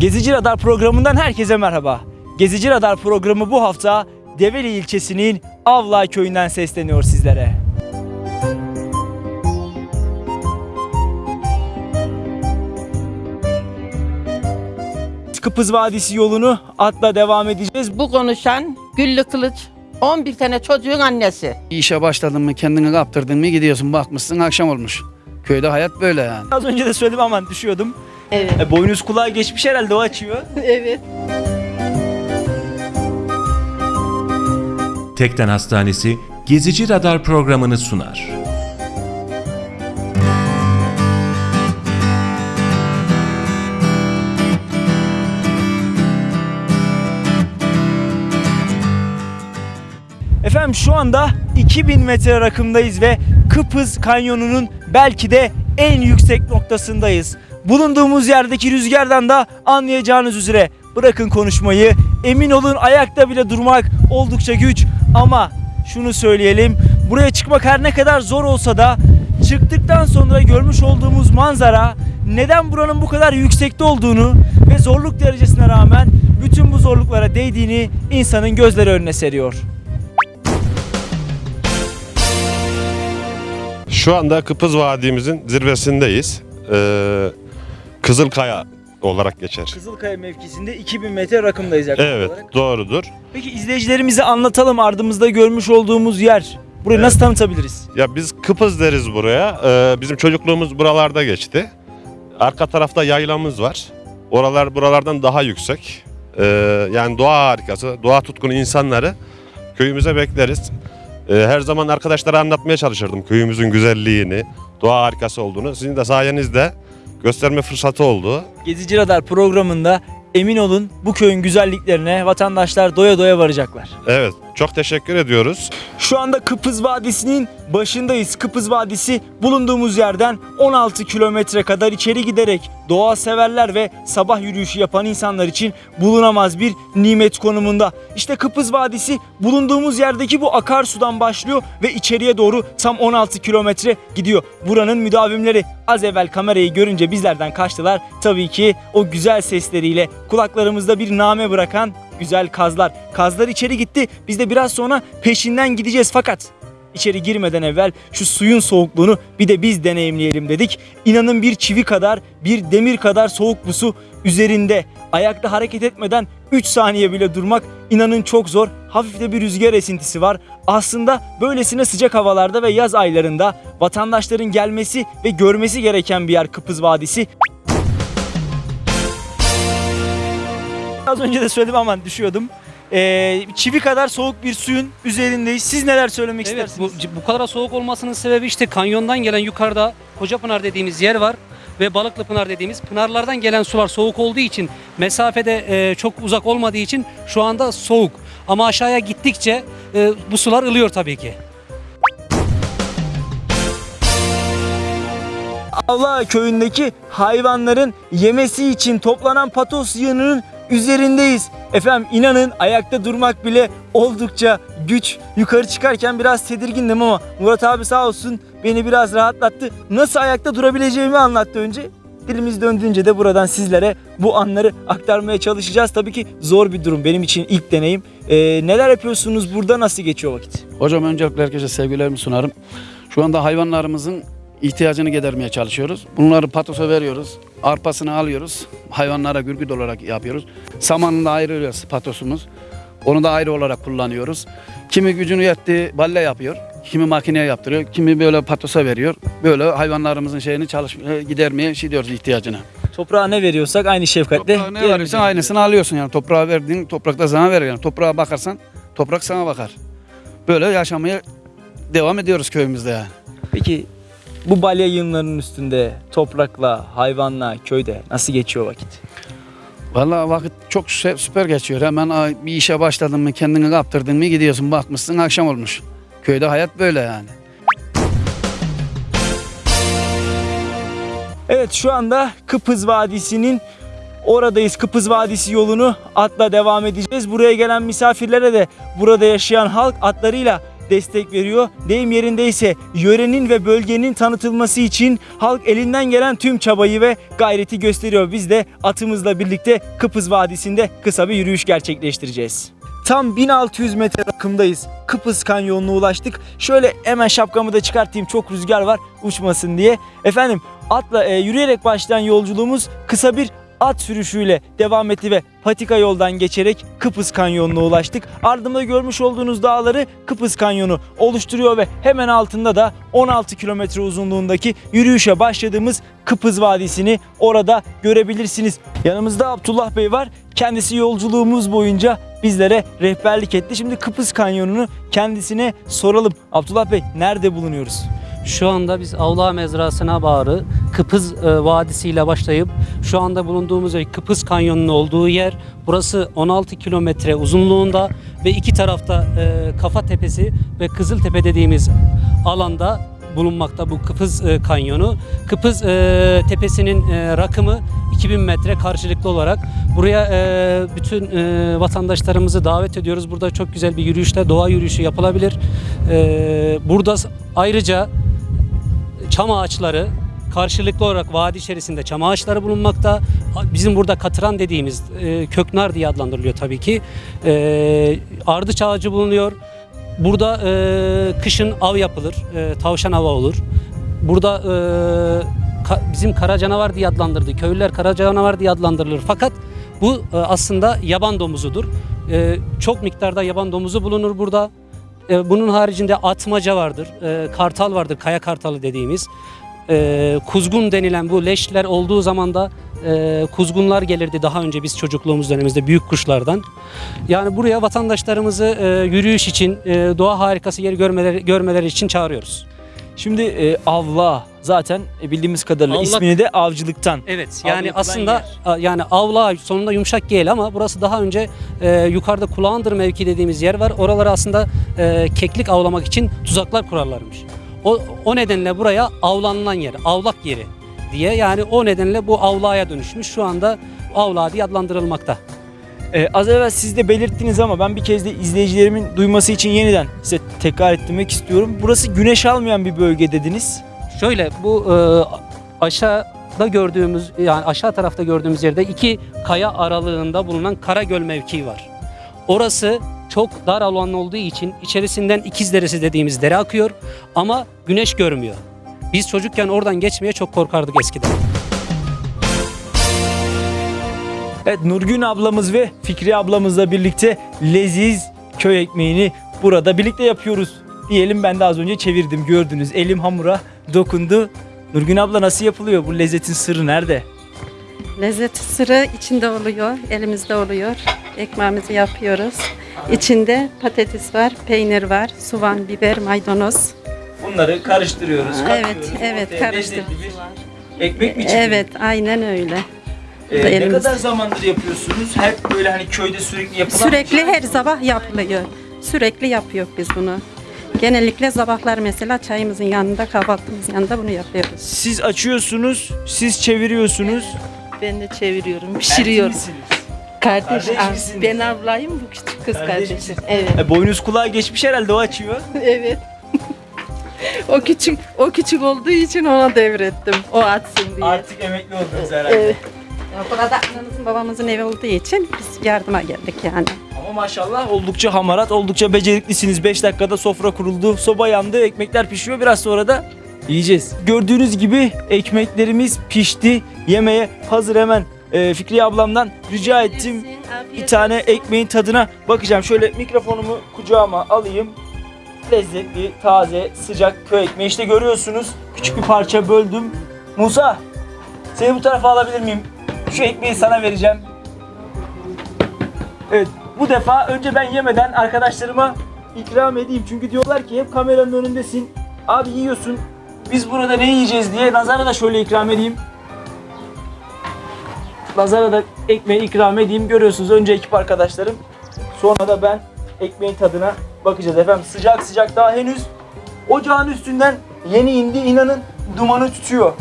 Gezici Radar programından herkese merhaba. Gezici Radar programı bu hafta Develi ilçesinin Avla köyünden sesleniyor sizlere. Kıpız Vadisi yolunu atla devam edeceğiz. Bu konuşan Güllü Kılıç 11 tane çocuğun annesi. İşe başladın mı kendini kaptırdın mı gidiyorsun bakmışsın akşam olmuş. Köyde hayat böyle yani. Az önce de söyledim aman düşüyordum. Evet. E, boynuz kulağa geçmiş herhalde o açıyor. evet. Tekden Hastanesi Gezici Radar programını sunar. Efendim şu anda 2000 metre rakımdayız ve Kıpız Kanyonu'nun belki de en yüksek noktasındayız. Bulunduğumuz yerdeki rüzgardan da anlayacağınız üzere bırakın konuşmayı emin olun ayakta bile durmak oldukça güç ama şunu söyleyelim buraya çıkmak her ne kadar zor olsa da çıktıktan sonra görmüş olduğumuz manzara neden buranın bu kadar yüksekte olduğunu ve zorluk derecesine rağmen bütün bu zorluklara değdiğini insanın gözleri önüne seriyor. Şu anda Kıpız Vadimizin zirvesindeyiz. Ee, Kızılkaya olarak geçer. Kızılkaya mevkisinde 2000 metre rakımdayız yaklaşık Evet, olarak. doğrudur. Peki izleyicilerimize anlatalım ardımızda görmüş olduğumuz yer. Burayı Evet. nasıl tanıtabiliriz? Ya biz Kıpız deriz buraya. Ee, bizim çocukluğumuz buralarda geçti. Arka tarafta yaylamız var. Oralar buralardan daha yüksek. Ee, yani doğa harikası, doğa tutkunu insanları köyümüze bekleriz. Ee, her zaman arkadaşlara anlatmaya çalışırdım köyümüzün güzelliğini, doğa harikası olduğunu. Sizin de sayenizde gösterme fırsatı oldu. Gezici Radar programında emin olun bu köyün güzelliklerine vatandaşlar doya doya varacaklar. Evet, çok teşekkür ediyoruz. Şu anda Kıpız Vadisi'nin başındayız. Kıpız Vadisi bulunduğumuz yerden 16 kilometre kadar içeri giderek doğa severler ve sabah yürüyüşü yapan insanlar için bulunamaz bir nimet konumunda. İşte Kıpız Vadisi bulunduğumuz yerdeki bu akarsudan başlıyor ve içeriye doğru tam 16 kilometre gidiyor. Buranın müdavimleri az evvel kamerayı görünce bizlerden kaçtılar. Tabii ki o güzel sesleriyle kulaklarımızda bir name bırakan güzel kazlar. Kazlar içeri gitti. Biz de biraz sonra peşinden gideceğiz fakat içeri girmeden evvel şu suyun soğukluğunu bir de biz deneyimleyelim dedik. İnanın bir çivi kadar, bir demir kadar soğuk bu su üzerinde. Ayakta hareket etmeden 3 saniye bile durmak inanın çok zor. Hafif de bir rüzgar esintisi var. Aslında böylesine sıcak havalarda ve yaz aylarında vatandaşların gelmesi ve görmesi gereken bir yer Kıpız Vadisi. Az önce de söyledim aman düşüyordum. Ee, çivi kadar soğuk bir suyun üzerindeyiz. Siz neler söylemek Evet bu, istersiniz? bu kadar soğuk olmasının sebebi işte kanyondan gelen yukarıda Kocapınar dediğimiz yer var ve Balıklı Pınar dediğimiz pınarlardan gelen sular soğuk olduğu için mesafede e, çok uzak olmadığı için şu anda soğuk. Ama aşağıya gittikçe e, bu sular ılıyor tabii ki. Avla köyündeki hayvanların yemesi için toplanan patos yığınının üzerindeyiz. Efendim inanın ayakta durmak bile oldukça güç. Yukarı çıkarken biraz tedirgindim ama Murat abi sağ olsun beni biraz rahatlattı. Nasıl ayakta durabileceğimi anlattı önce. Dilimiz döndüğünce de buradan sizlere bu anları aktarmaya çalışacağız. Tabii ki zor bir durum benim için ilk deneyim. Ee, neler yapıyorsunuz burada nasıl geçiyor vakit? Hocam öncelikle herkese sevgilerimi sunarım. Şu anda hayvanlarımızın ihtiyacını gidermeye çalışıyoruz. Bunları patosa veriyoruz. Arpasını alıyoruz. Hayvanlara gürgüt olarak yapıyoruz. Samanını da ayırıyoruz patosumuz. Onu da ayrı olarak kullanıyoruz. Kimi gücünü yetti balle yapıyor. Kimi makineye yaptırıyor. Kimi böyle patosa veriyor. Böyle hayvanlarımızın şeyini çalış e, gidermeye şey diyoruz ihtiyacını. Toprağa ne veriyorsak aynı şefkatle Toprağa ne verirsen aynısını alıyorsun yani. Toprağa verdiğin toprak da sana verir yani. Toprağa bakarsan toprak sana bakar. Böyle yaşamaya devam ediyoruz köyümüzde yani. Peki bu balya yığınlarının üstünde toprakla, hayvanla, köyde nasıl geçiyor vakit? Vallahi vakit çok sü- süper geçiyor. Hemen bir işe başladın mı kendini kaptırdın mı gidiyorsun bakmışsın akşam olmuş. Köyde hayat böyle yani. Evet şu anda Kıpız Vadisi'nin oradayız. Kıpız Vadisi yolunu atla devam edeceğiz. Buraya gelen misafirlere de burada yaşayan halk atlarıyla destek veriyor. Deyim yerindeyse yörenin ve bölgenin tanıtılması için halk elinden gelen tüm çabayı ve gayreti gösteriyor. Biz de atımızla birlikte Kıpız Vadisi'nde kısa bir yürüyüş gerçekleştireceğiz. Tam 1600 metre rakımdayız. Kıpız Kanyonu'na ulaştık. Şöyle hemen şapkamı da çıkartayım. Çok rüzgar var uçmasın diye. Efendim atla e, yürüyerek başlayan yolculuğumuz kısa bir at sürüşüyle devam etti ve patika yoldan geçerek Kıpız Kanyonu'na ulaştık. Ardımda görmüş olduğunuz dağları Kıpız Kanyonu oluşturuyor ve hemen altında da 16 kilometre uzunluğundaki yürüyüşe başladığımız Kıpız Vadisi'ni orada görebilirsiniz. Yanımızda Abdullah Bey var. Kendisi yolculuğumuz boyunca bizlere rehberlik etti. Şimdi Kıpız Kanyonu'nu kendisine soralım. Abdullah Bey nerede bulunuyoruz? Şu anda biz Avla Mezrası'na bağlı Kıpız e, Vadisi ile başlayıp şu anda bulunduğumuz yer Kıpız Kanyonu'nun olduğu yer. Burası 16 kilometre uzunluğunda ve iki tarafta e, Kafa Tepesi ve Kızıltepe dediğimiz alanda bulunmakta bu Kıpız e, Kanyonu. Kıpız e, Tepesi'nin e, rakımı 2000 metre karşılıklı olarak. Buraya e, bütün e, vatandaşlarımızı davet ediyoruz. Burada çok güzel bir yürüyüşte doğa yürüyüşü yapılabilir. E, burada ayrıca çam ağaçları karşılıklı olarak vadi içerisinde çam ağaçları bulunmakta. Bizim burada katıran dediğimiz e, köknar diye adlandırılıyor tabii ki. E, ardıç ağacı bulunuyor. Burada e, kışın av yapılır. E, tavşan avı olur. Burada e, ka- bizim kara canavar diye adlandırdı. Köylüler kara canavar diye adlandırılır. Fakat bu e, aslında yaban domuzudur. E, çok miktarda yaban domuzu bulunur burada. E, bunun haricinde atmaca vardır, e, kartal vardır, kaya kartalı dediğimiz. E, kuzgun denilen bu leşler olduğu zaman da kuzgunlar gelirdi daha önce biz çocukluğumuz dönemimizde büyük kuşlardan. Yani buraya vatandaşlarımızı yürüyüş için, doğa harikası yeri görmeleri, görmeleri için çağırıyoruz. Şimdi e, avla zaten e, bildiğimiz kadarıyla Avlak- ismini de avcılıktan. Evet yani yapılan aslında a, yani avla sonunda yumuşak gel ama burası daha önce e, yukarıda kulağındır mevki dediğimiz yer var. Oralara aslında e, keklik avlamak için tuzaklar kurarlarmış. O, o nedenle buraya avlanılan yer, avlak yeri diye yani o nedenle bu avlaya dönüşmüş. Şu anda avla diye adlandırılmakta. Ee, az evvel siz de belirttiniz ama ben bir kez de izleyicilerimin duyması için yeniden size tekrar ettirmek istiyorum. Burası güneş almayan bir bölge dediniz. Şöyle bu e, aşağıda gördüğümüz yani aşağı tarafta gördüğümüz yerde iki kaya aralığında bulunan Karagöl mevkii var. Orası çok dar alan olduğu için içerisinden İkiz Deresi dediğimiz dere akıyor ama güneş görmüyor. Biz çocukken oradan geçmeye çok korkardık eskiden. Evet Nurgün ablamız ve Fikri ablamızla birlikte leziz köy ekmeğini burada birlikte yapıyoruz. Diyelim ben de az önce çevirdim gördünüz. Elim hamura dokundu. Nurgün abla nasıl yapılıyor? Bu lezzetin sırrı nerede? Lezzet sırrı içinde oluyor, elimizde oluyor. Ekmeğimizi yapıyoruz. İçinde patates var, peynir var, soğan, biber, maydanoz. Bunları karıştırıyoruz. Evet, katıyoruz. evet, Ortaya karıştır. lezzetli bir Ekmek mi çıkıyor? Evet, aynen öyle. Ee, ne elimizde. kadar zamandır yapıyorsunuz? Hep böyle hani köyde sürekli yapılan Sürekli her sabah yapılıyor. Sürekli yapıyor biz bunu. Genellikle sabahlar mesela çayımızın yanında, kahvaltımızın yanında bunu yapıyoruz. Siz açıyorsunuz, siz çeviriyorsunuz. Ben de çeviriyorum, pişiriyorum. Erkek misiniz? Kardeş, Kardeş ah, misiniz? ben ablayım, bu küçük kız Kardeş kardeşim. misiniz? Evet, E, boynuz kulağa geçmiş herhalde o açıyor. evet. o küçük, o küçük olduğu için ona devrettim. O atsın diye. Artık emekli oldunuz herhalde. Evet. Burada annemizin babamızın evi olduğu için biz yardıma geldik yani. Ama maşallah oldukça hamarat, oldukça beceriklisiniz. 5 dakikada sofra kuruldu, soba yandı, ekmekler pişiyor. Biraz sonra da yiyeceğiz. Gördüğünüz gibi ekmeklerimiz pişti. Yemeğe hazır hemen e, Fikriye ablamdan rica ettim. Bir tane ekmeğin tadına bakacağım. Şöyle mikrofonumu kucağıma alayım. Lezzetli, taze, sıcak köy ekmeği. İşte görüyorsunuz. Küçük bir parça böldüm. Musa, seni bu tarafa alabilir miyim? Şu ekmeği sana vereceğim. Evet, bu defa önce ben yemeden arkadaşlarıma ikram edeyim. Çünkü diyorlar ki hep kameranın önündesin. Abi yiyorsun. Biz burada ne yiyeceğiz diye Nazar'a da şöyle ikram edeyim. Nazar'a da ekmeği ikram edeyim. Görüyorsunuz önce ekip arkadaşlarım. Sonra da ben ekmeğin tadına bakacağız efendim. Sıcak sıcak daha henüz ocağın üstünden yeni indi. inanın dumanı tutuyor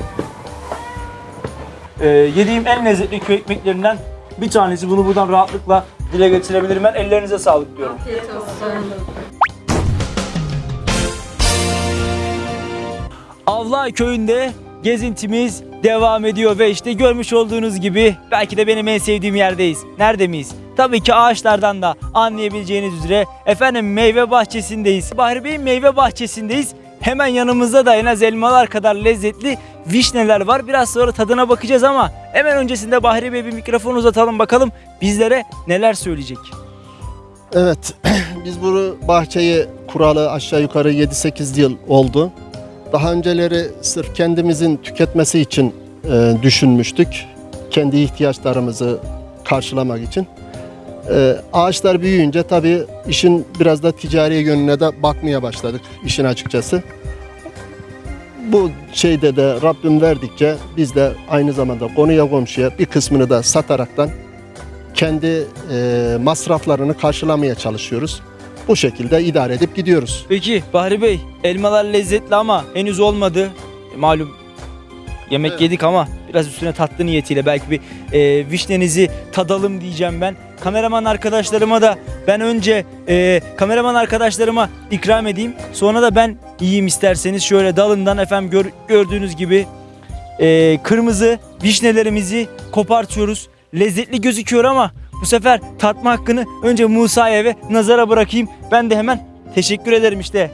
e, yediğim en lezzetli köy ekmeklerinden bir tanesi. Bunu buradan rahatlıkla dile getirebilirim. Ben ellerinize sağlık diyorum. Afiyet olsun. Avlay köyünde gezintimiz devam ediyor ve işte görmüş olduğunuz gibi belki de benim en sevdiğim yerdeyiz. Nerede miyiz? Tabii ki ağaçlardan da anlayabileceğiniz üzere efendim meyve bahçesindeyiz. Bahri Bey'in meyve bahçesindeyiz Hemen yanımızda da en az elmalar kadar lezzetli vişneler var. Biraz sonra tadına bakacağız ama hemen öncesinde Bahri Bey bir mikrofon uzatalım bakalım bizlere neler söyleyecek. Evet, biz bu bahçeyi kuralı aşağı yukarı 7-8 yıl oldu. Daha önceleri sırf kendimizin tüketmesi için e, düşünmüştük. Kendi ihtiyaçlarımızı karşılamak için. E, ağaçlar büyüyünce tabii işin biraz da ticari yönüne de bakmaya başladık işin açıkçası. Bu şeyde de Rabbim verdikçe biz de aynı zamanda konuya komşuya bir kısmını da sataraktan kendi e, masraflarını karşılamaya çalışıyoruz. Bu şekilde idare edip gidiyoruz. Peki Bahri Bey elmalar lezzetli ama henüz olmadı. E, Malum yemek Evet. yedik ama biraz üstüne tatlı niyetiyle belki bir e, vişnenizi tadalım diyeceğim ben. Kameraman arkadaşlarıma da ben önce e, kameraman arkadaşlarıma ikram edeyim. Sonra da ben yiyeyim isterseniz şöyle dalından efendim gör- gördüğünüz gibi e, kırmızı vişnelerimizi kopartıyoruz. Lezzetli gözüküyor ama bu sefer tatma hakkını önce Musa'ya ve Nazar'a bırakayım. Ben de hemen teşekkür ederim işte.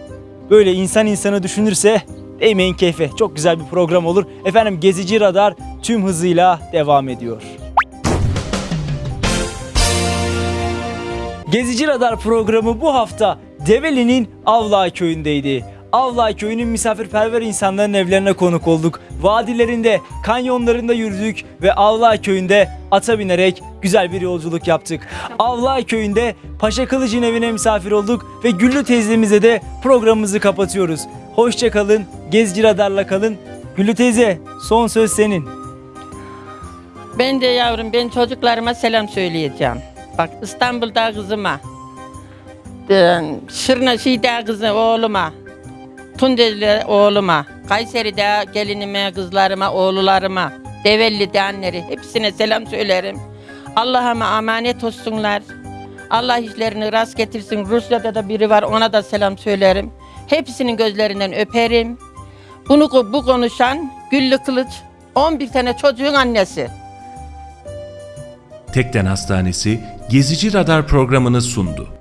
Böyle insan insanı düşünürse değmeyin keyfe. Çok güzel bir program olur. Efendim Gezici Radar tüm hızıyla devam ediyor. Gezici Radar programı bu hafta Develi'nin Avla köyündeydi. Avla köyünün misafirperver insanların evlerine konuk olduk. Vadilerinde, kanyonlarında yürüdük ve Avla köyünde ata binerek güzel bir yolculuk yaptık. Avla köyünde Paşa Kılıç'ın evine misafir olduk ve Güllü teyzemize de programımızı kapatıyoruz. Hoşçakalın, Gezici Radar'la kalın. Güllü teyze son söz senin. Ben de yavrum ben çocuklarıma selam söyleyeceğim. Bak İstanbul'da kızıma. Şırna Şi'de kızı oğluma. Tunceli'de oğluma. Kayseri'de gelinime, kızlarıma, oğullarıma. Develli'de anneleri. Hepsine selam söylerim. Allah'ıma emanet olsunlar. Allah işlerini rast getirsin. Rusya'da da biri var ona da selam söylerim. Hepsinin gözlerinden öperim. Bunu bu konuşan Güllü Kılıç 11 tane çocuğun annesi. Tekden Hastanesi Gezici Radar programını sundu.